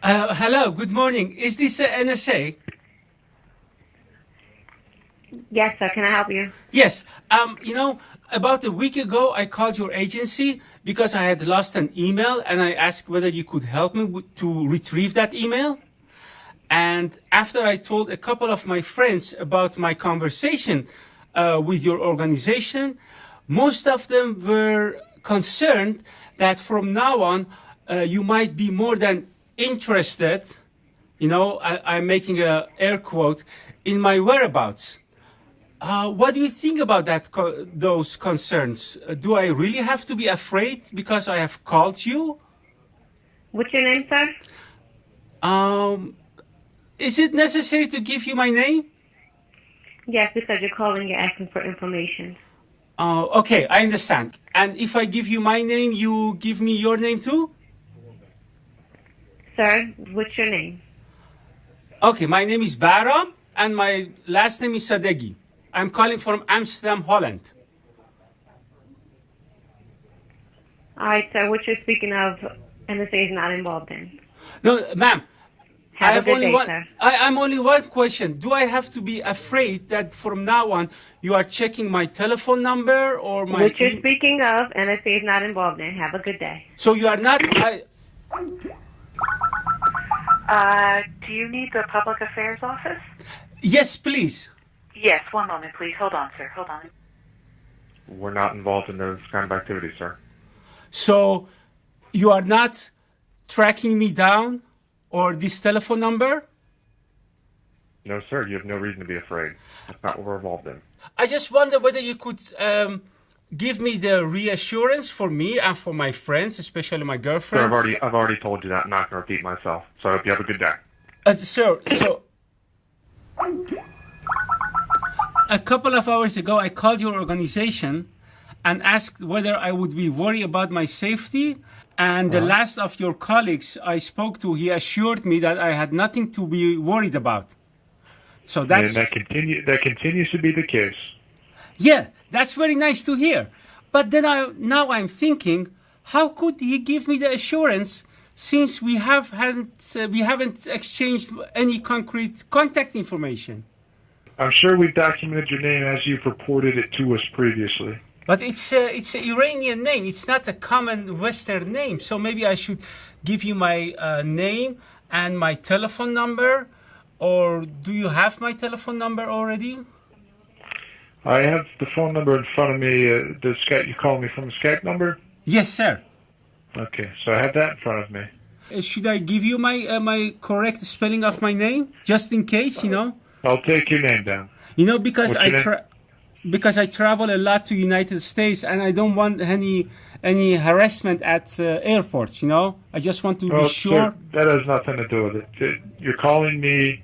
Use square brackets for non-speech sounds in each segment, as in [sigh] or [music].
Uh, hello, good morning. Is this uh, NSA? Yes, sir. Can I help you? Yes. Um, you know, about a week ago, I called your agency because I had lost an email and I asked whether you could help me to retrieve that email. And after I told a couple of my friends about my conversation uh, with your organization, most of them were concerned that from now on, uh, you might be more than interested, you know, I, am making a air quote, in my whereabouts. Uh, what do you think about that? Co those concerns? Uh, do I really have to be afraid because I have called you? What's your name, sir? Um, is it necessary to give you my name? Yes, because you're calling, you're asking for information. Uh, okay, I understand. And if I give you my name, you give me your name too? Sir, what's your name? Okay, my name is Bahram, and my last name is Sadeghi. I'm calling from Amsterdam, Holland. All right, sir. What you're speaking of, NSA is not involved in. No, ma'am. Have I have a good only day, one. sir. I, I'm only one question. Do I have to be afraid that from now on you are checking my telephone number or my? What you're speaking of, NSA is not involved in. Have a good day. so you are not. I, Uh, do you need the public affairs office? yes, please. Yes, one moment, please. Hold on, sir. Hold on. We're not involved in those kind of activities, sir. So you are not tracking me down or this telephone number. No, sir. You have no reason to be afraid. That's not what we're involved in. I just wonder whether you could um, give me the reassurance for me and for my friends, especially my Sir, I've girlfriend. already, I've already told you that. I'm not going to repeat myself. So I hope you have a good day. Uh, sir, so a couple of hours ago, I called your organization and asked whether I would be worried about my safety. And the last of your colleagues I spoke to, he assured me that I had nothing to be worried about. So that's and that continue, that continues to be the case. Yeah, that's very nice to hear. But then I now I'm thinking, how could he give me the assurance since we have hadn't uh, we haven't exchanged any concrete contact information? I'm sure we've documented your name as you've reported it to us previously. But it's a, it's an Iranian name. It's not a common Western name. So maybe I should give you my uh, name and my telephone number. Or do you have my telephone number already? I have the phone number in front of me. Uh, the Skype, you call me from the Skype number? Yes, sir. Okay, so I have that in front of me. Uh, should I give you my uh, my correct spelling of my name just in case? You know, I'll take your name down. you know because What's I tra- because I travel a lot to United States and I don't want any any harassment at uh, airports. You know, I just want to Oh, be sure. that has nothing to do with it. Uh, You're calling me,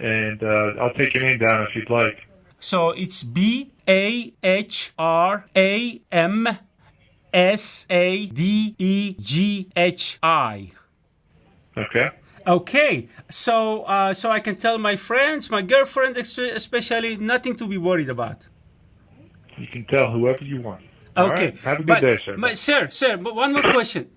and uh, I'll take your name down if you'd like. So it's B A H R A M S A D E G H I. Okay. Okay, so uh, so I can tell my friends, my girlfriend especially, nothing to be worried about. You can tell whoever you want. All Okay, right? Have a good but- day, sir. sir, sir, but one more [coughs] question.